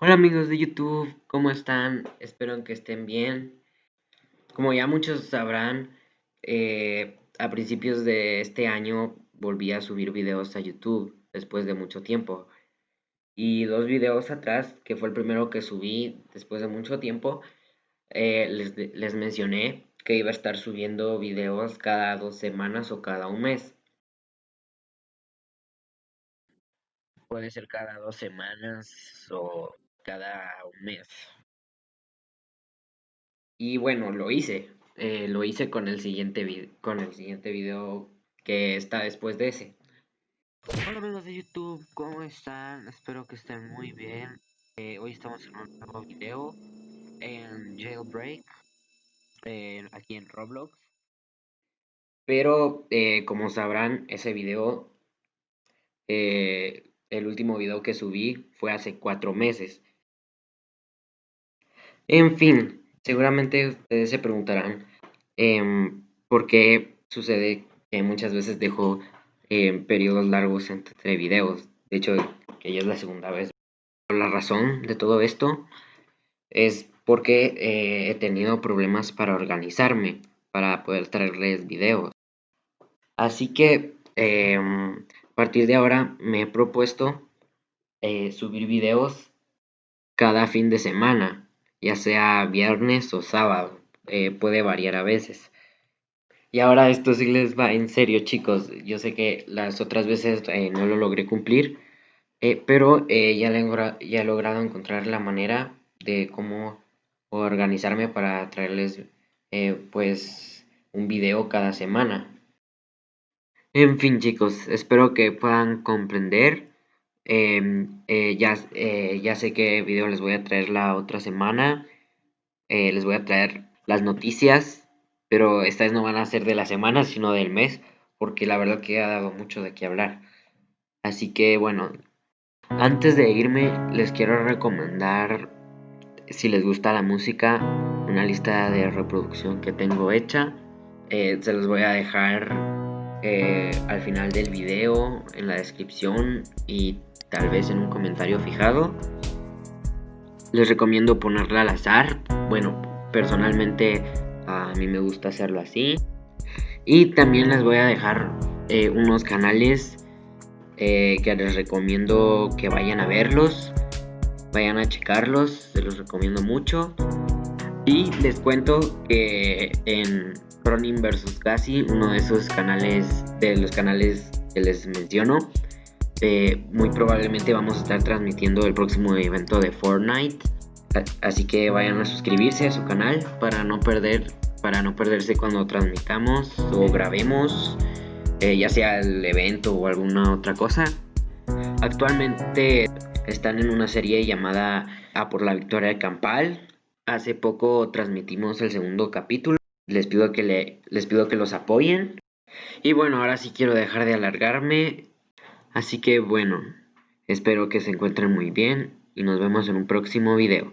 Hola amigos de YouTube, ¿cómo están? Espero que estén bien. Como ya muchos sabrán, eh, a principios de este año volví a subir videos a YouTube después de mucho tiempo. Y dos videos atrás, que fue el primero que subí después de mucho tiempo, eh, les, les mencioné que iba a estar subiendo videos cada dos semanas o cada un mes. Puede ser cada dos semanas o cada un mes. Y bueno, lo hice. Eh, lo hice con el siguiente con el siguiente video que está después de ese. Hola amigos de YouTube, ¿cómo están? Espero que estén muy bien. Eh, hoy estamos en un nuevo video en Jailbreak, aquí en Roblox. Pero eh, como sabrán, ese video, el último video que subí fue hace cuatro meses. En fin, seguramente ustedes se preguntarán em, por qué sucede que muchas veces dejo em, periodos largos entre videos. De hecho, que ya es la segunda vez. La razón de todo esto es porque eh, he tenido problemas para organizarme, para poder traerles videos. Así que em, a partir de ahora me he propuesto eh, subir videos cada fin de semana ya sea viernes o sábado, eh, puede variar a veces. Y ahora esto sí les va en serio chicos, yo sé que las otras veces eh, no lo logré cumplir, eh, pero ya, ya he logrado encontrar la manera de cómo organizarme para traerles pues un video cada semana. En fin chicos, espero que puedan comprender Em, eh, ya, eh, ya sé qué video les voy a traer la otra semana. Eh, les voy a traer las noticias, pero estas no van a ser de la semana, sino del mes, porque la verdad que ha dado mucho de qué hablar. Así que bueno, antes de irme les quiero recomendar, si les gusta la música, una lista de reproducción que tengo hecha. se los voy a dejar al final del video, en la descripción y tal vez en un comentario fijado. Les recomiendo ponerla al azar. Bueno, personalmente a mí me gusta hacerlo así. Y también les voy a dejar eh, unos canales eh, que les recomiendo que vayan a verlos. Vayan a checarlos, se los recomiendo mucho. Y les cuento que en Ronin vs. Casi, uno de esos canales, de los canales que les menciono, eh, muy probablemente vamos a estar transmitiendo el próximo evento de Fortnite. Así que vayan a suscribirse a su canal para no perder para no perderse cuando transmitamos o grabemos eh, ya sea el evento o alguna otra cosa. Actualmente están en una serie llamada A por la victoria de Campal. Hace poco transmitimos el segundo capítulo. Les pido que le, les pido que los apoyen. Y bueno, ahora sí quiero dejar de alargarme Así que bueno, espero que se encuentren muy bien y nos vemos en un próximo video.